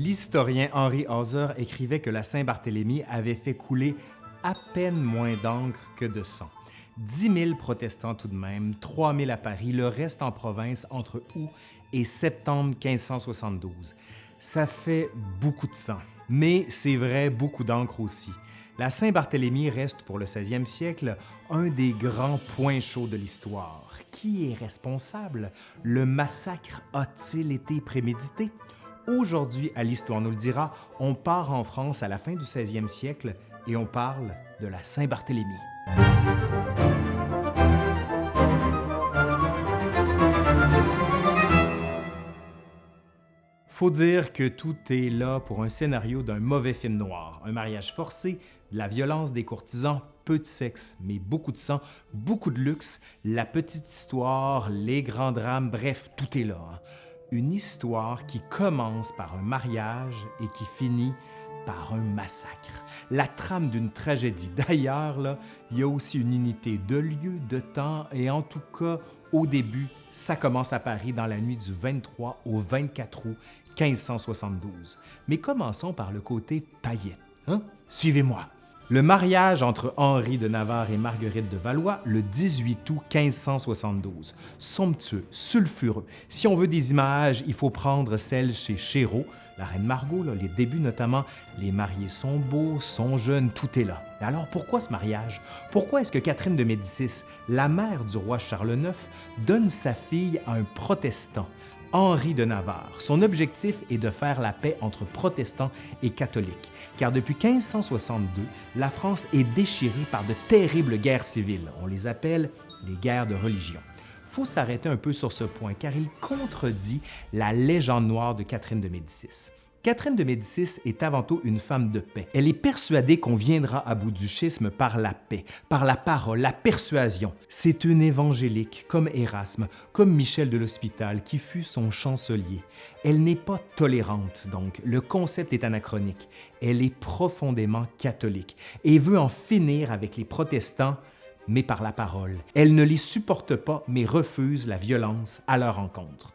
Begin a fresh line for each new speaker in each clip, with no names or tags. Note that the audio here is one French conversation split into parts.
L'historien Henri Hauser écrivait que la Saint-Barthélemy avait fait couler à peine moins d'encre que de sang. 10 000 protestants tout de même, 3 000 à Paris, le reste en province entre août et septembre 1572. Ça fait beaucoup de sang, mais c'est vrai, beaucoup d'encre aussi. La Saint-Barthélemy reste pour le 16e siècle un des grands points chauds de l'histoire. Qui est responsable? Le massacre a-t-il été prémédité? Aujourd'hui, à l'Histoire nous le dira, on part en France à la fin du 16e siècle et on parle de la Saint-Barthélemy. Faut dire que tout est là pour un scénario d'un mauvais film noir. Un mariage forcé, la violence des courtisans, peu de sexe, mais beaucoup de sang, beaucoup de luxe, la petite histoire, les grands drames, bref, tout est là. Hein. Une histoire qui commence par un mariage et qui finit par un massacre. La trame d'une tragédie. D'ailleurs, il y a aussi une unité de lieu, de temps, et en tout cas, au début, ça commence à Paris dans la nuit du 23 au 24 août 1572. Mais commençons par le côté paillette. Hein? Suivez-moi. Le mariage entre Henri de Navarre et Marguerite de Valois le 18 août 1572. Somptueux, sulfureux. Si on veut des images, il faut prendre celle chez Chéreau, la reine Margot, les débuts notamment. Les mariés sont beaux, sont jeunes, tout est là. alors pourquoi ce mariage? Pourquoi est-ce que Catherine de Médicis, la mère du roi Charles IX, donne sa fille à un protestant? Henri de Navarre. Son objectif est de faire la paix entre protestants et catholiques, car depuis 1562, la France est déchirée par de terribles guerres civiles. On les appelle les guerres de religion. Faut s'arrêter un peu sur ce point, car il contredit la légende noire de Catherine de Médicis. Catherine de Médicis est avant tout une femme de paix. Elle est persuadée qu'on viendra à bout du schisme par la paix, par la parole, la persuasion. C'est une évangélique, comme Erasme, comme Michel de l'Hospital, qui fut son chancelier. Elle n'est pas tolérante, donc le concept est anachronique. Elle est profondément catholique et veut en finir avec les protestants mais par la parole. Elle ne les supporte pas, mais refuse la violence à leur encontre.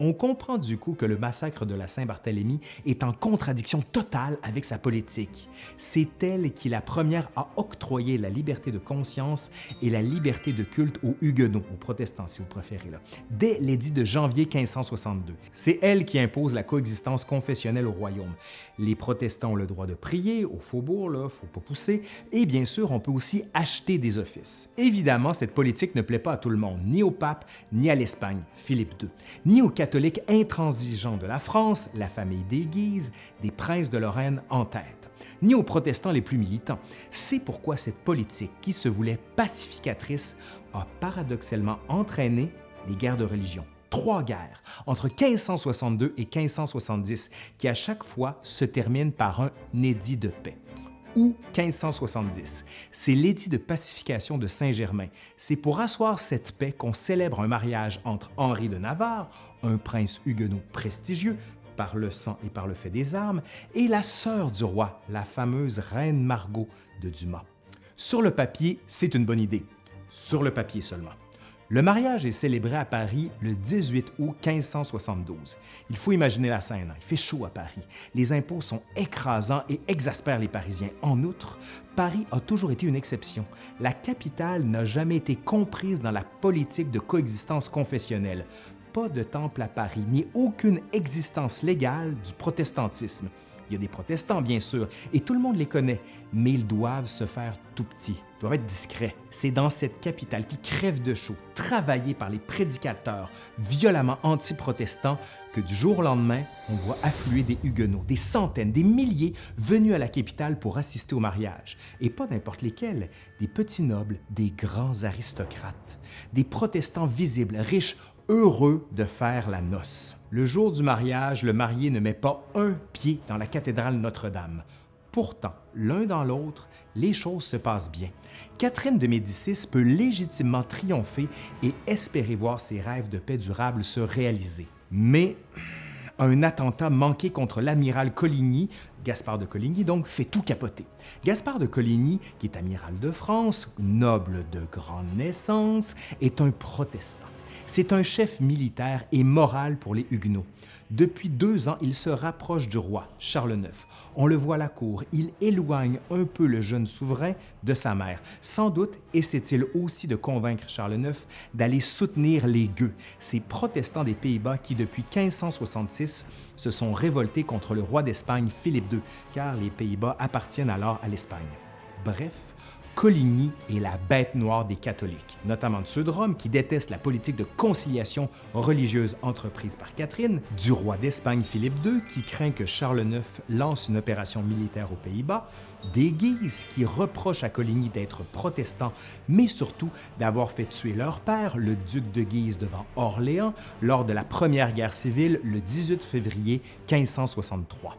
On comprend du coup que le massacre de la Saint-Barthélemy est en contradiction totale avec sa politique. C'est elle qui la première à octroyer la liberté de conscience et la liberté de culte aux Huguenots, aux protestants si vous préférez, dès l'édit de janvier 1562. C'est elle qui impose la coexistence confessionnelle au royaume. Les protestants ont le droit de prier au faubourg, là, faut pas pousser, et bien sûr, on peut aussi acheter des offices. Évidemment, cette politique ne plaît pas à tout le monde, ni au pape, ni à l'Espagne, Philippe II, ni aux catholiques intransigeants de la France, la famille des Guises, des princes de Lorraine en tête, ni aux protestants les plus militants. C'est pourquoi cette politique, qui se voulait pacificatrice, a paradoxalement entraîné les guerres de religion trois guerres entre 1562 et 1570 qui à chaque fois se terminent par un édit de paix ou 1570. C'est l'édit de pacification de Saint-Germain. C'est pour asseoir cette paix qu'on célèbre un mariage entre Henri de Navarre, un prince huguenot prestigieux, par le sang et par le fait des armes, et la sœur du roi, la fameuse reine Margot de Dumas. Sur le papier, c'est une bonne idée. Sur le papier seulement. Le mariage est célébré à Paris le 18 août 1572. Il faut imaginer la scène, il fait chaud à Paris. Les impôts sont écrasants et exaspèrent les Parisiens. En outre, Paris a toujours été une exception. La capitale n'a jamais été comprise dans la politique de coexistence confessionnelle. Pas de temple à Paris, ni aucune existence légale du protestantisme. Il y a des protestants, bien sûr, et tout le monde les connaît, mais ils doivent se faire tout petits, doivent être discrets. C'est dans cette capitale qui crève de chaud, travaillée par les prédicateurs violemment anti-protestants, que du jour au lendemain, on voit affluer des Huguenots, des centaines, des milliers venus à la capitale pour assister au mariage. Et pas n'importe lesquels, des petits nobles, des grands aristocrates, des protestants visibles, riches, heureux de faire la noce. Le jour du mariage, le marié ne met pas un pied dans la cathédrale Notre-Dame. Pourtant, l'un dans l'autre, les choses se passent bien. Catherine de Médicis peut légitimement triompher et espérer voir ses rêves de paix durable se réaliser. Mais un attentat manqué contre l'amiral Coligny, Gaspard de Coligny donc, fait tout capoter. Gaspard de Coligny, qui est amiral de France, noble de grande naissance, est un protestant. C'est un chef militaire et moral pour les Huguenots. Depuis deux ans, il se rapproche du roi, Charles IX. On le voit à la cour, il éloigne un peu le jeune souverain de sa mère. Sans doute essaie-t-il aussi de convaincre Charles IX d'aller soutenir les gueux, ces protestants des Pays-Bas qui, depuis 1566, se sont révoltés contre le roi d'Espagne Philippe II, car les Pays-Bas appartiennent alors à l'Espagne. Bref, Coligny est la bête noire des catholiques, notamment de ceux de Rome qui détestent la politique de conciliation religieuse entreprise par Catherine, du roi d'Espagne Philippe II qui craint que Charles IX lance une opération militaire aux Pays-Bas, des Guises qui reprochent à Coligny d'être protestant, mais surtout d'avoir fait tuer leur père, le duc de Guise, devant Orléans lors de la Première Guerre civile le 18 février 1563.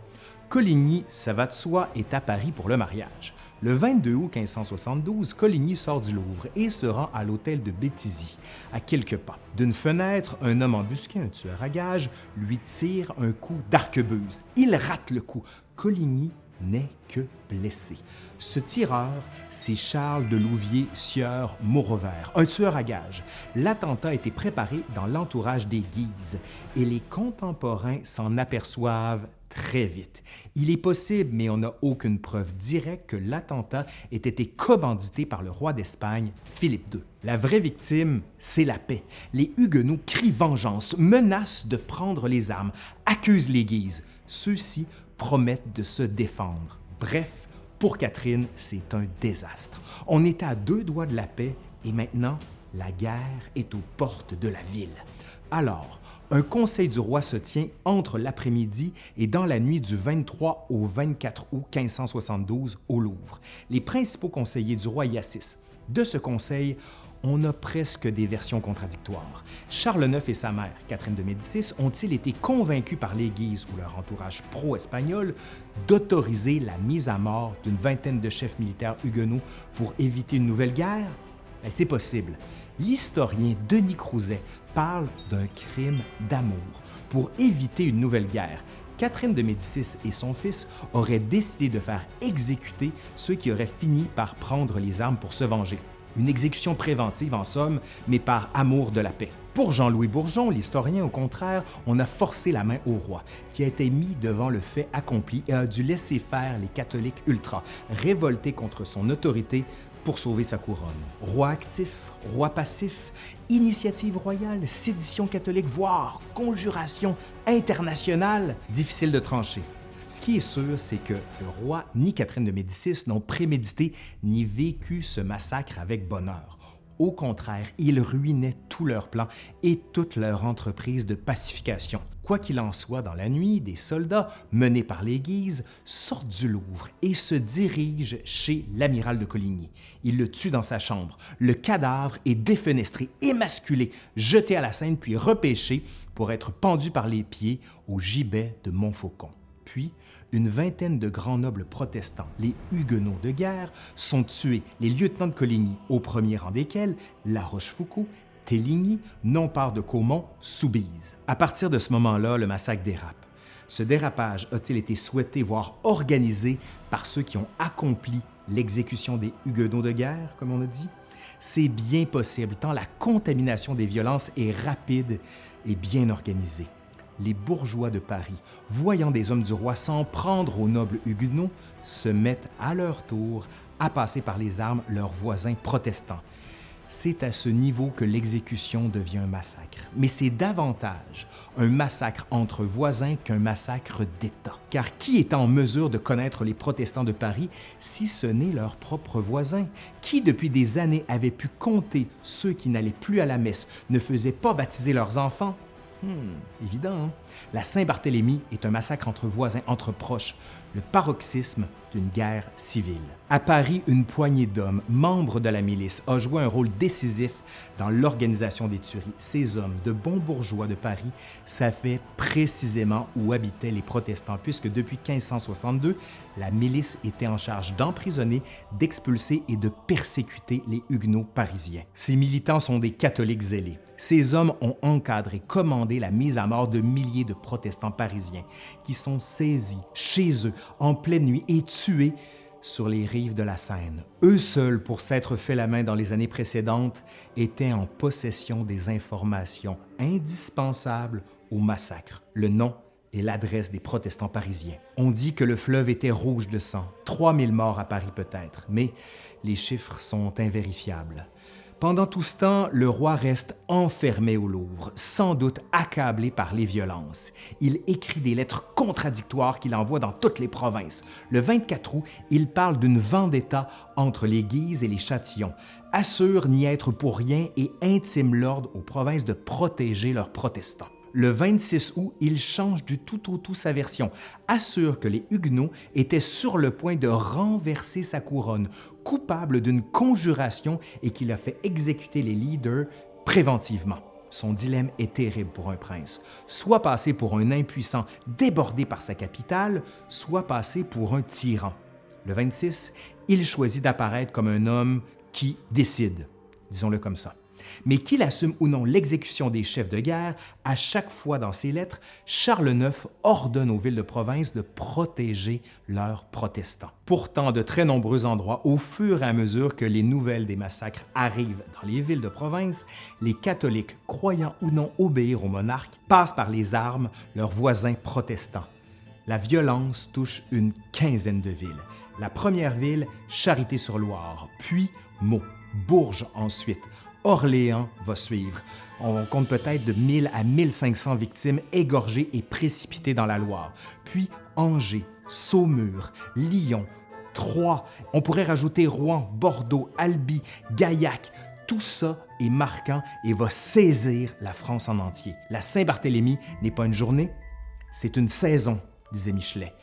Coligny, ça va de soi, est à Paris pour le mariage. Le 22 août 1572, Coligny sort du Louvre et se rend à l'hôtel de Béthisy, à quelques pas. D'une fenêtre, un homme embusqué, un tueur à gages, lui tire un coup d'arquebuse. Il rate le coup. Coligny n'est que blessé. Ce tireur, c'est Charles de Louvier Sieur Maurovert, un tueur à gages. L'attentat a été préparé dans l'entourage des Guises et les contemporains s'en aperçoivent très vite. Il est possible, mais on n'a aucune preuve directe que l'attentat ait été commandité par le roi d'Espagne, Philippe II. La vraie victime, c'est la paix. Les Huguenots crient vengeance, menacent de prendre les armes, accusent les Guises. Ceux-ci promettent de se défendre. Bref, pour Catherine, c'est un désastre. On est à deux doigts de la paix et maintenant, la guerre est aux portes de la ville. Alors, un conseil du roi se tient entre l'après-midi et dans la nuit du 23 au 24 août 1572 au Louvre. Les principaux conseillers du roi y assistent. De ce conseil, on a presque des versions contradictoires. Charles IX et sa mère, Catherine de Médicis, ont-ils été convaincus par l'Église ou leur entourage pro-espagnol d'autoriser la mise à mort d'une vingtaine de chefs militaires huguenots pour éviter une nouvelle guerre? Ben, c'est possible. L'historien Denis Crouzet parle d'un crime d'amour pour éviter une nouvelle guerre. Catherine de Médicis et son fils auraient décidé de faire exécuter ceux qui auraient fini par prendre les armes pour se venger. Une exécution préventive en somme, mais par amour de la paix. Pour Jean-Louis Bourgeon, l'historien, au contraire, on a forcé la main au roi, qui a été mis devant le fait accompli et a dû laisser faire les catholiques ultras, révoltés contre son autorité pour sauver sa couronne. Roi actif, roi passif, initiative royale, sédition catholique, voire conjuration internationale, difficile de trancher. Ce qui est sûr, c'est que le roi ni Catherine de Médicis n'ont prémédité ni vécu ce massacre avec bonheur. Au contraire, ils ruinaient tous leurs plans et toute leur entreprise de pacification. Quoi qu'il en soit, dans la nuit, des soldats, menés par les Guises, sortent du Louvre et se dirigent chez l'amiral de Coligny. Ils le tuent dans sa chambre. Le cadavre est défenestré, émasculé, jeté à la Seine puis repêché pour être pendu par les pieds au gibet de Montfaucon. Puis, une vingtaine de grands nobles protestants, les Huguenots de guerre, sont tués, les lieutenants de Coligny, au premier rang desquels La Rochefoucauld Téligny, non part de Caumont, Soubise. À partir de ce moment-là, le massacre dérape. Ce dérapage a-t-il été souhaité, voire organisé, par ceux qui ont accompli l'exécution des Huguenots de guerre, comme on a dit? C'est bien possible, tant la contamination des violences est rapide et bien organisée. Les bourgeois de Paris, voyant des hommes du roi s'en prendre aux nobles huguenots, se mettent à leur tour à passer par les armes leurs voisins protestants c'est à ce niveau que l'exécution devient un massacre. Mais c'est davantage un massacre entre voisins qu'un massacre d'État. Car qui est en mesure de connaître les protestants de Paris si ce n'est leurs propres voisins? Qui depuis des années avait pu compter ceux qui n'allaient plus à la messe, ne faisaient pas baptiser leurs enfants? Hmm, évident, hein? La Saint-Barthélemy est un massacre entre voisins, entre proches, le paroxysme d'une guerre civile. À Paris, une poignée d'hommes, membres de la milice, a joué un rôle décisif dans l'organisation des tueries. Ces hommes, de bons bourgeois de Paris, savaient précisément où habitaient les protestants, puisque depuis 1562, la milice était en charge d'emprisonner, d'expulser et de persécuter les Huguenots parisiens. Ces militants sont des catholiques zélés. Ces hommes ont encadré, commandé la mise à mort de milliers de protestants parisiens qui sont saisis chez eux en pleine nuit et tués sur les rives de la Seine. Eux seuls, pour s'être fait la main dans les années précédentes, étaient en possession des informations indispensables au massacre. Le nom et l'adresse des protestants parisiens. On dit que le fleuve était rouge de sang, 3000 morts à Paris peut-être, mais les chiffres sont invérifiables. Pendant tout ce temps, le roi reste enfermé au Louvre, sans doute accablé par les violences. Il écrit des lettres contradictoires qu'il envoie dans toutes les provinces. Le 24 août, il parle d'une vendetta entre les Guises et les Châtillons, assure n'y être pour rien et intime l'ordre aux provinces de protéger leurs protestants. Le 26 août, il change du tout au tout sa version, assure que les Huguenots étaient sur le point de renverser sa couronne, coupable d'une conjuration et qu'il a fait exécuter les leaders préventivement. Son dilemme est terrible pour un prince, soit passer pour un impuissant débordé par sa capitale, soit passer pour un tyran. Le 26, il choisit d'apparaître comme un homme qui décide, disons-le comme ça. Mais qu'il assume ou non l'exécution des chefs de guerre, à chaque fois dans ses lettres, Charles IX ordonne aux villes de province de protéger leurs protestants. Pourtant, de très nombreux endroits, au fur et à mesure que les nouvelles des massacres arrivent dans les villes de province, les catholiques, croyant ou non obéir au monarque, passent par les armes leurs voisins protestants. La violence touche une quinzaine de villes. La première ville, Charité-sur-Loire, puis Meaux, Bourges ensuite, Orléans va suivre. On compte peut-être de 1000 à 1500 victimes égorgées et précipitées dans la Loire. Puis Angers, Saumur, Lyon, Troyes. On pourrait rajouter Rouen, Bordeaux, Albi, Gaillac. Tout ça est marquant et va saisir la France en entier. La Saint-Barthélemy n'est pas une journée, c'est une saison, disait Michelet.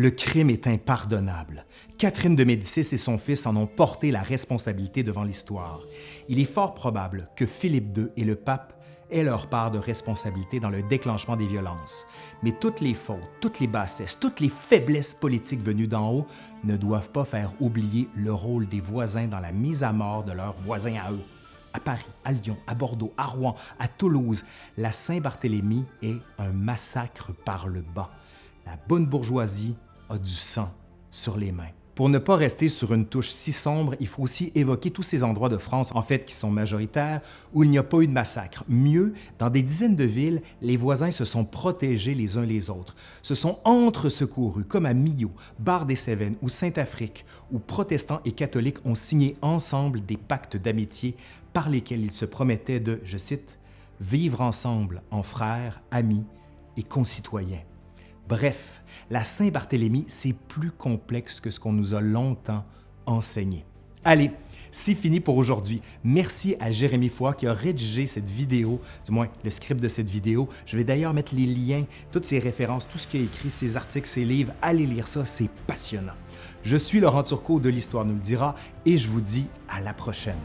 Le crime est impardonnable. Catherine de Médicis et son fils en ont porté la responsabilité devant l'histoire. Il est fort probable que Philippe II et le pape aient leur part de responsabilité dans le déclenchement des violences. Mais toutes les fautes, toutes les bassesses, toutes les faiblesses politiques venues d'en haut ne doivent pas faire oublier le rôle des voisins dans la mise à mort de leurs voisins à eux. À Paris, à Lyon, à Bordeaux, à Rouen, à Toulouse, la Saint-Barthélemy est un massacre par le bas. La bonne bourgeoisie a du sang sur les mains. Pour ne pas rester sur une touche si sombre, il faut aussi évoquer tous ces endroits de France, en fait, qui sont majoritaires, où il n'y a pas eu de massacre. Mieux, dans des dizaines de villes, les voisins se sont protégés les uns les autres, se sont entre-secourus, comme à Millau, Bar-des-Cévennes ou Saint-Afrique, où protestants et catholiques ont signé ensemble des pactes d'amitié par lesquels ils se promettaient de, je cite, « vivre ensemble en frères, amis et concitoyens ». Bref, la Saint-Barthélemy, c'est plus complexe que ce qu'on nous a longtemps enseigné. Allez, c'est fini pour aujourd'hui. Merci à Jérémy Foy qui a rédigé cette vidéo, du moins le script de cette vidéo. Je vais d'ailleurs mettre les liens, toutes ses références, tout ce qu'il a écrit, ses articles, ses livres. Allez lire ça, c'est passionnant. Je suis Laurent Turcot de l'Histoire nous le dira et je vous dis à la prochaine.